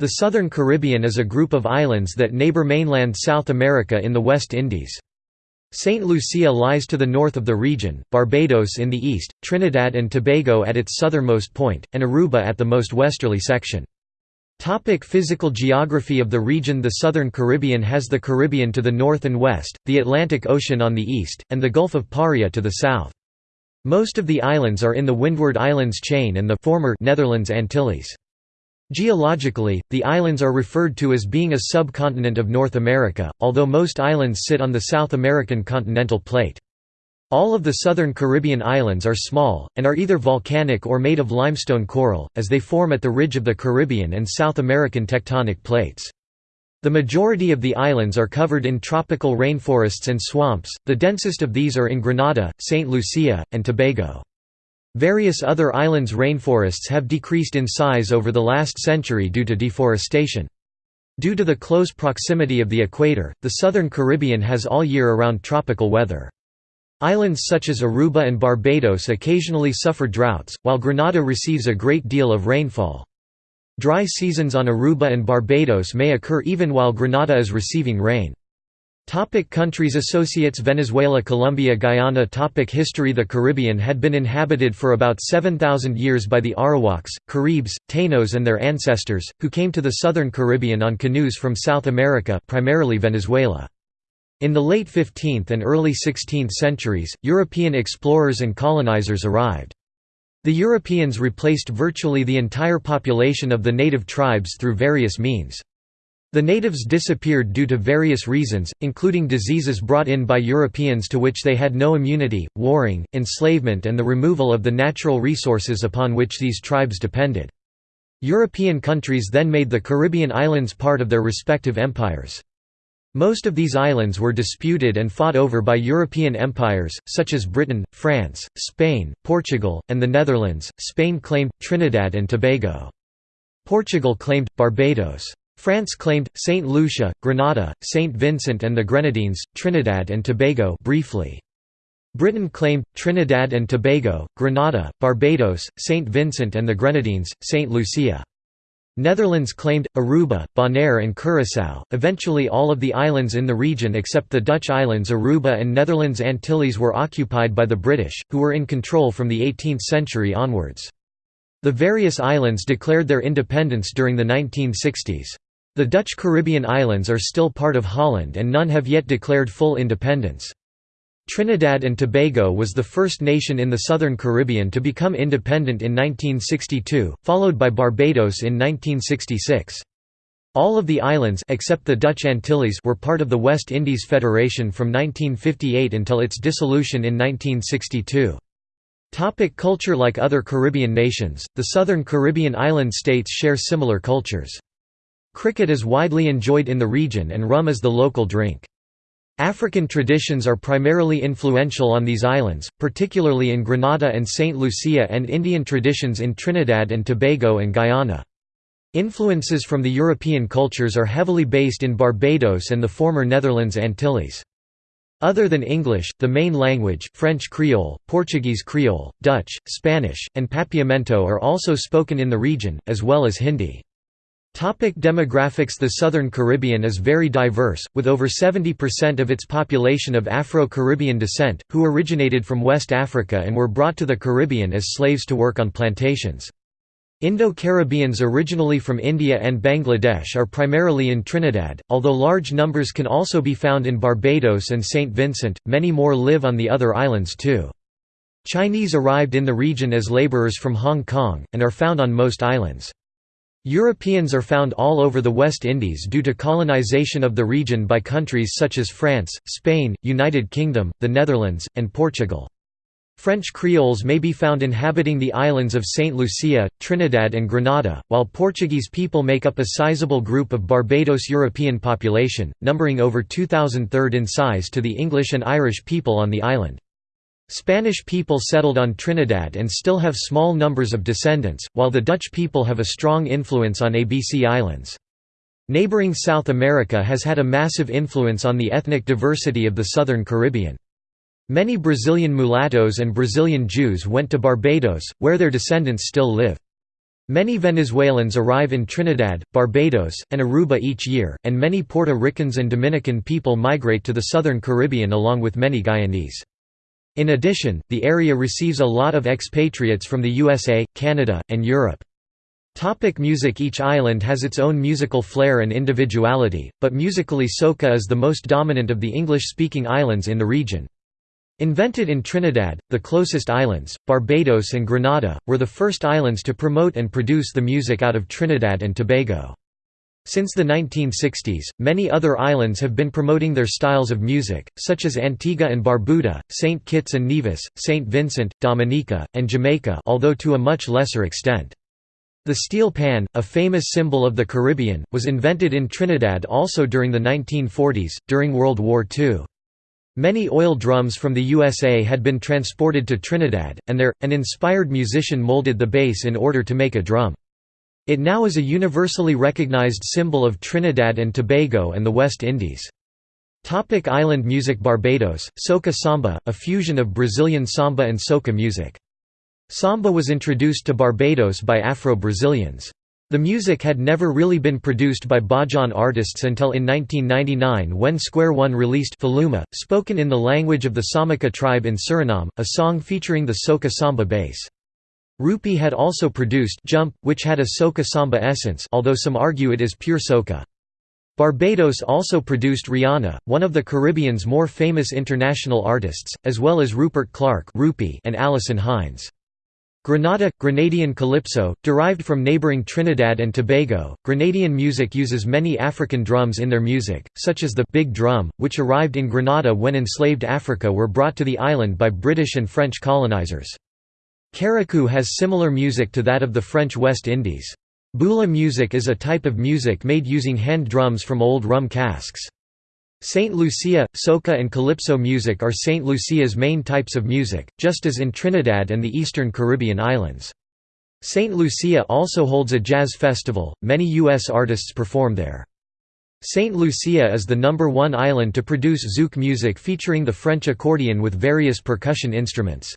The Southern Caribbean is a group of islands that neighbor mainland South America in the West Indies. St. Lucia lies to the north of the region, Barbados in the east, Trinidad and Tobago at its southernmost point, and Aruba at the most westerly section. Topic physical geography of the region The Southern Caribbean has the Caribbean to the north and west, the Atlantic Ocean on the east, and the Gulf of Paria to the south. Most of the islands are in the Windward Islands chain and the former Netherlands Antilles. Geologically, the islands are referred to as being a subcontinent of North America, although most islands sit on the South American continental plate. All of the southern Caribbean islands are small, and are either volcanic or made of limestone coral, as they form at the ridge of the Caribbean and South American tectonic plates. The majority of the islands are covered in tropical rainforests and swamps, the densest of these are in Grenada, St. Lucia, and Tobago. Various other islands' rainforests have decreased in size over the last century due to deforestation. Due to the close proximity of the equator, the southern Caribbean has all year around tropical weather. Islands such as Aruba and Barbados occasionally suffer droughts, while Grenada receives a great deal of rainfall. Dry seasons on Aruba and Barbados may occur even while Grenada is receiving rain. Topic countries Associates Venezuela Colombia Guyana Topic History The Caribbean had been inhabited for about 7,000 years by the Arawaks, Caribs, Taínos and their ancestors, who came to the southern Caribbean on canoes from South America primarily Venezuela. In the late 15th and early 16th centuries, European explorers and colonizers arrived. The Europeans replaced virtually the entire population of the native tribes through various means. The natives disappeared due to various reasons, including diseases brought in by Europeans to which they had no immunity, warring, enslavement and the removal of the natural resources upon which these tribes depended. European countries then made the Caribbean islands part of their respective empires. Most of these islands were disputed and fought over by European empires, such as Britain, France, Spain, Portugal, and the Netherlands. Spain claimed Trinidad and Tobago. Portugal claimed Barbados. France claimed, St. Lucia, Grenada, St. Vincent and the Grenadines, Trinidad and Tobago briefly. Britain claimed, Trinidad and Tobago, Grenada, Barbados, St. Vincent and the Grenadines, St. Lucia. Netherlands claimed, Aruba, Bonaire and Curaçao, eventually all of the islands in the region except the Dutch islands Aruba and Netherlands Antilles were occupied by the British, who were in control from the 18th century onwards. The various islands declared their independence during the 1960s. The Dutch Caribbean islands are still part of Holland and none have yet declared full independence. Trinidad and Tobago was the first nation in the southern Caribbean to become independent in 1962, followed by Barbados in 1966. All of the islands except the Dutch Antilles were part of the West Indies Federation from 1958 until its dissolution in 1962. Topic culture Like other Caribbean nations, the southern Caribbean island states share similar cultures. Cricket is widely enjoyed in the region and rum is the local drink. African traditions are primarily influential on these islands, particularly in Grenada and St. Lucia and Indian traditions in Trinidad and Tobago and Guyana. Influences from the European cultures are heavily based in Barbados and the former Netherlands Antilles. Other than English, the main language French Creole, Portuguese Creole, Dutch, Spanish, and Papiamento are also spoken in the region, as well as Hindi. Topic demographics The Southern Caribbean is very diverse, with over 70% of its population of Afro-Caribbean descent, who originated from West Africa and were brought to the Caribbean as slaves to work on plantations. Indo-Caribbeans originally from India and Bangladesh are primarily in Trinidad, although large numbers can also be found in Barbados and St. Vincent, many more live on the other islands too. Chinese arrived in the region as laborers from Hong Kong, and are found on most islands. Europeans are found all over the West Indies due to colonization of the region by countries such as France, Spain, United Kingdom, the Netherlands, and Portugal. French Creoles may be found inhabiting the islands of St. Lucia, Trinidad and Grenada, while Portuguese people make up a sizable group of Barbados European population, numbering over 2,000 third in size to the English and Irish people on the island. Spanish people settled on Trinidad and still have small numbers of descendants, while the Dutch people have a strong influence on ABC Islands. Neighboring South America has had a massive influence on the ethnic diversity of the southern Caribbean. Many Brazilian mulattoes and Brazilian Jews went to Barbados, where their descendants still live. Many Venezuelans arrive in Trinidad, Barbados, and Aruba each year, and many Puerto Ricans and Dominican people migrate to the southern Caribbean along with many Guyanese. In addition, the area receives a lot of expatriates from the USA, Canada, and Europe. Topic music Each island has its own musical flair and individuality, but musically soca is the most dominant of the English-speaking islands in the region. Invented in Trinidad, the closest islands, Barbados and Grenada, were the first islands to promote and produce the music out of Trinidad and Tobago. Since the 1960s, many other islands have been promoting their styles of music, such as Antigua and Barbuda, St. Kitts and Nevis, St. Vincent, Dominica, and Jamaica although to a much lesser extent. The steel pan, a famous symbol of the Caribbean, was invented in Trinidad also during the 1940s, during World War II. Many oil drums from the USA had been transported to Trinidad, and there, an inspired musician molded the bass in order to make a drum. It now is a universally recognized symbol of Trinidad and Tobago and the West Indies. Topic island music Barbados, soca samba, a fusion of Brazilian samba and soca music. Samba was introduced to Barbados by Afro-Brazilians. The music had never really been produced by Bajan artists until in 1999 when Square One released Faluma, spoken in the language of the Samaka tribe in Suriname, a song featuring the soca samba bass. Rupee had also produced Jump, which had a soca samba essence although some argue it is pure soca. Barbados also produced Rihanna, one of the Caribbean's more famous international artists, as well as Rupert Clarke and Alison Hinds. Grenada – Grenadian calypso, derived from neighbouring Trinidad and Tobago, Grenadian music uses many African drums in their music, such as the «big drum», which arrived in Grenada when enslaved Africa were brought to the island by British and French colonizers. Carriacou has similar music to that of the French West Indies. Bula music is a type of music made using hand drums from old rum casks. Saint Lucia, soca and calypso music are Saint Lucia's main types of music, just as in Trinidad and the eastern Caribbean islands. Saint Lucia also holds a jazz festival, many U.S. artists perform there. Saint Lucia is the number one island to produce zouk music featuring the French accordion with various percussion instruments.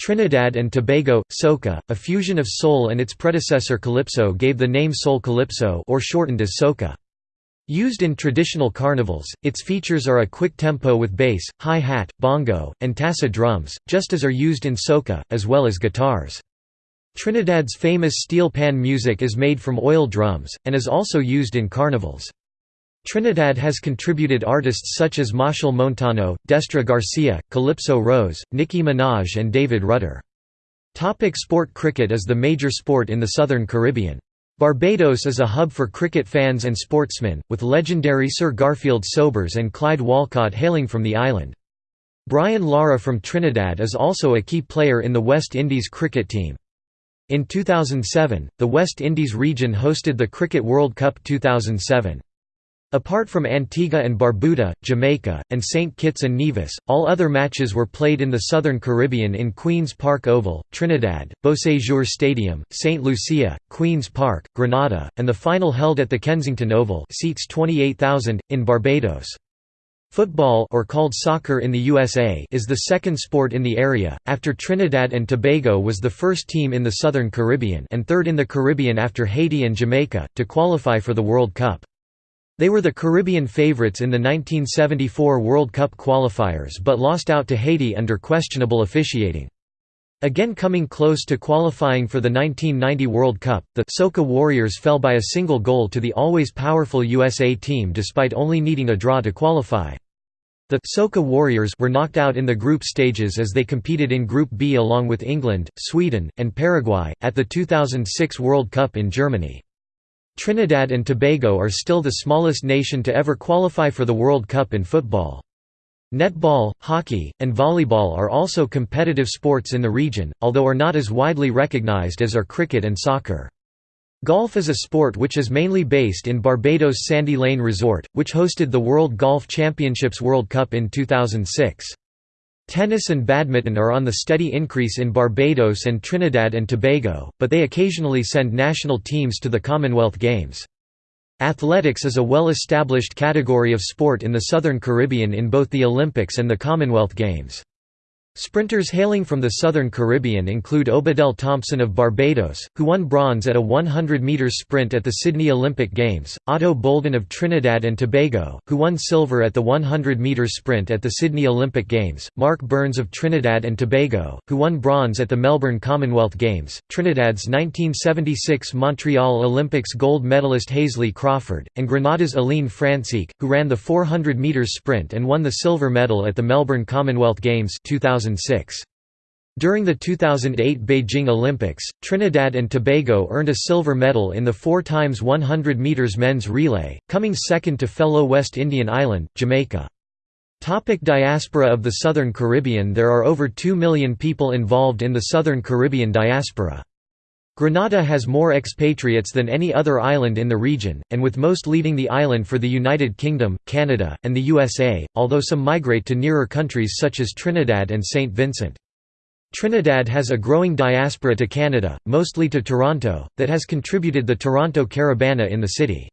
Trinidad and Tobago, soca, a fusion of soul and its predecessor calypso gave the name soul calypso or shortened as soca. Used in traditional carnivals, its features are a quick tempo with bass, hi-hat, bongo, and tassa drums, just as are used in soca, as well as guitars. Trinidad's famous steel pan music is made from oil drums, and is also used in carnivals. Trinidad has contributed artists such as Machel Montano, Destra Garcia, Calypso Rose, Nicki Minaj and David Rudder. Topic sport Cricket is the major sport in the southern Caribbean. Barbados is a hub for cricket fans and sportsmen, with legendary Sir Garfield Sobers and Clyde Walcott hailing from the island. Brian Lara from Trinidad is also a key player in the West Indies cricket team. In 2007, the West Indies region hosted the Cricket World Cup 2007. Apart from Antigua and Barbuda, Jamaica, and St. Kitts and Nevis, all other matches were played in the Southern Caribbean in Queen's Park Oval, Trinidad, Beausejour Stadium, St. Lucia, Queen's Park, Grenada, and the final held at the Kensington Oval seats 28,000, in Barbados. Football or called soccer in the USA is the second sport in the area, after Trinidad and Tobago was the first team in the Southern Caribbean and third in the Caribbean after Haiti and Jamaica, to qualify for the World Cup. They were the Caribbean favorites in the 1974 World Cup qualifiers but lost out to Haiti under questionable officiating. Again coming close to qualifying for the 1990 World Cup, the Soca Warriors fell by a single goal to the always powerful USA team despite only needing a draw to qualify. The Soca Warriors were knocked out in the group stages as they competed in Group B along with England, Sweden, and Paraguay, at the 2006 World Cup in Germany. Trinidad and Tobago are still the smallest nation to ever qualify for the World Cup in football. Netball, hockey, and volleyball are also competitive sports in the region, although are not as widely recognized as are cricket and soccer. Golf is a sport which is mainly based in Barbados' Sandy Lane Resort, which hosted the World Golf Championships World Cup in 2006. Tennis and badminton are on the steady increase in Barbados and Trinidad and Tobago, but they occasionally send national teams to the Commonwealth Games. Athletics is a well-established category of sport in the Southern Caribbean in both the Olympics and the Commonwealth Games. Sprinters hailing from the southern Caribbean include Obadele Thompson of Barbados, who won bronze at a 100 metres sprint at the Sydney Olympic Games, Ato Boldon of Trinidad and Tobago, who won silver at the 100 metres sprint at the Sydney Olympic Games, Marc Burns of Trinidad and Tobago, who won bronze at the Melbourne Commonwealth Games, Trinidad's 1976 Montreal Olympics gold medalist Hasely Crawford, and Grenada's Alleyne Francique, who ran the 400 metres sprint and won the silver medal at the Melbourne Commonwealth Games 2000 2006. During the 2008 Beijing Olympics, Trinidad and Tobago earned a silver medal in the 4 x 100 meters men's relay, coming second to fellow West Indian island, Jamaica. Topic diaspora of the Southern Caribbean There are over 2 million people involved in the Southern Caribbean diaspora. Grenada has more expatriates than any other island in the region, and with most leaving the island for the United Kingdom, Canada, and the USA, although some migrate to nearer countries such as Trinidad and St. Vincent. Trinidad has a growing diaspora to Canada, mostly to Toronto, that has contributed the Toronto Caribana in the city.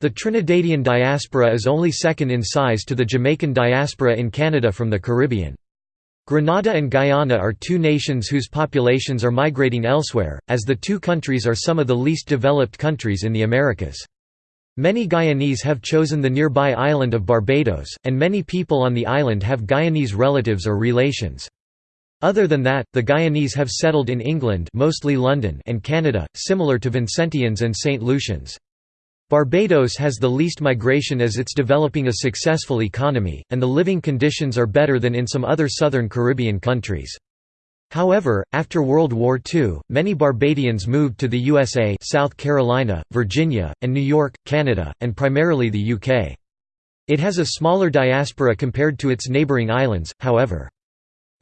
The Trinidadian diaspora is only second in size to the Jamaican diaspora in Canada from the Caribbean. Grenada and Guyana are two nations whose populations are migrating elsewhere, as the two countries are some of the least developed countries in the Americas. Many Guyanese have chosen the nearby island of Barbados, and many people on the island have Guyanese relatives or relations. Other than that, the Guyanese have settled in England mostly London and Canada, similar to Vincentians and St. Lucians. Barbados has the least migration as it's developing a successful economy, and the living conditions are better than in some other southern Caribbean countries. However, after World War II, many Barbadians moved to the USA South Carolina, Virginia, and New York, Canada, and primarily the UK. It has a smaller diaspora compared to its neighbouring islands, however.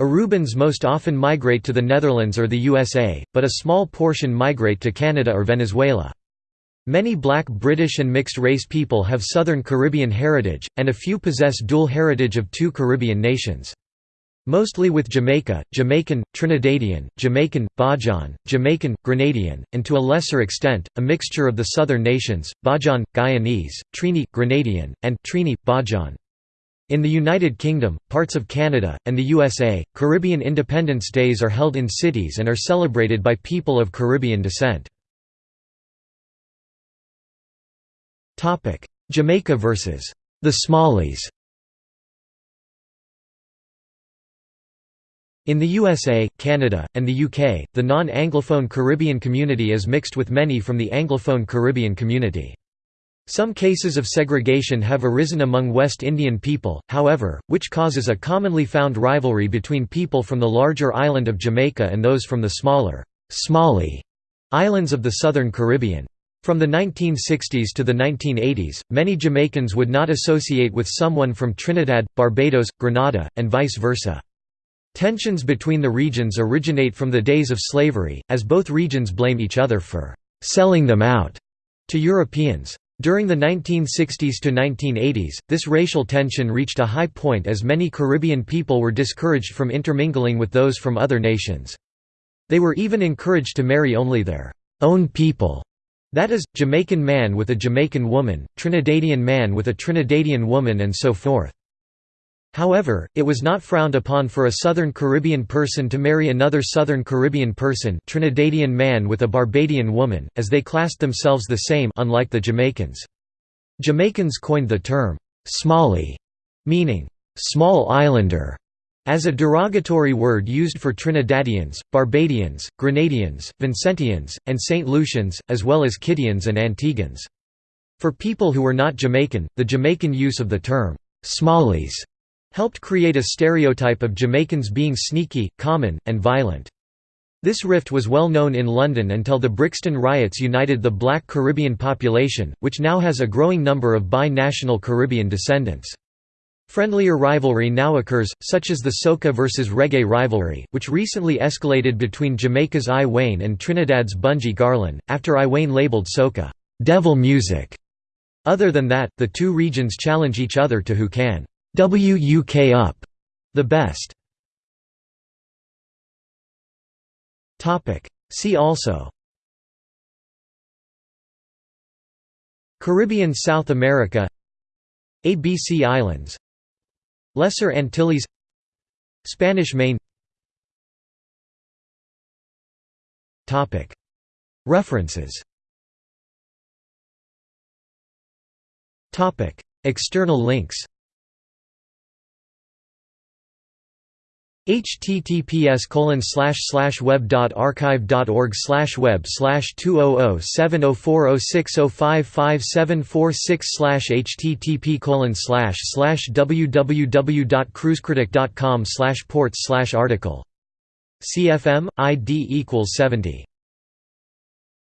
Arubans most often migrate to the Netherlands or the USA, but a small portion migrate to Canada or Venezuela. Many black British and mixed-race people have Southern Caribbean heritage, and a few possess dual heritage of two Caribbean nations. Mostly with Jamaica, Jamaican, Trinidadian, Jamaican, Bajan, Jamaican, Grenadian, and to a lesser extent, a mixture of the southern nations, Bajan, Guyanese, Trini, Grenadian, and Trini, Bajan. In the United Kingdom, parts of Canada, and the USA, Caribbean Independence Days are held in cities and are celebrated by people of Caribbean descent. Jamaica vs. the Smallies In the USA, Canada, and the UK, the non-Anglophone Caribbean community is mixed with many from the Anglophone Caribbean community. Some cases of segregation have arisen among West Indian people, however, which causes a commonly found rivalry between people from the larger island of Jamaica and those from the smaller, Smalley islands of the southern Caribbean. From the 1960s to the 1980s, many Jamaicans would not associate with someone from Trinidad, Barbados, Grenada, and vice versa. Tensions between the regions originate from the days of slavery, as both regions blame each other for «selling them out» to Europeans. During the 1960s to 1980s, this racial tension reached a high point as many Caribbean people were discouraged from intermingling with those from other nations. They were even encouraged to marry only their own people that is, Jamaican man with a Jamaican woman, Trinidadian man with a Trinidadian woman and so forth. However, it was not frowned upon for a Southern Caribbean person to marry another Southern Caribbean person Trinidadian man with a Barbadian woman, as they classed themselves the same unlike the Jamaicans. Jamaicans coined the term, "'Smalley", meaning, "'small islander' as a derogatory word used for Trinidadians, Barbadians, Grenadians, Vincentians, and St. Lucians, as well as Kittians and Antiguans. For people who were not Jamaican, the Jamaican use of the term, "'Smallies' helped create a stereotype of Jamaicans being sneaky, common, and violent. This rift was well known in London until the Brixton riots united the black Caribbean population, which now has a growing number of bi-national Caribbean descendants. Friendlier rivalry now occurs, such as the soca versus reggae rivalry, which recently escalated between Jamaica's I Wayne and Trinidad's Bunji Garlin, after I Wayne labeled soca, "'devil music'". Other than that, the two regions challenge each other to who can «WUK up» the best. See also Caribbean South America ABC Islands Lesser Antilles Spanish Main. References. External links https colon slash slash web dot archive dot org slash web slash two oh oh, oh seven oh four oh six oh five five seven four six slash http colon slash slash www dot cruisecritic dot com slash ports slash article. CFM ID equals seventy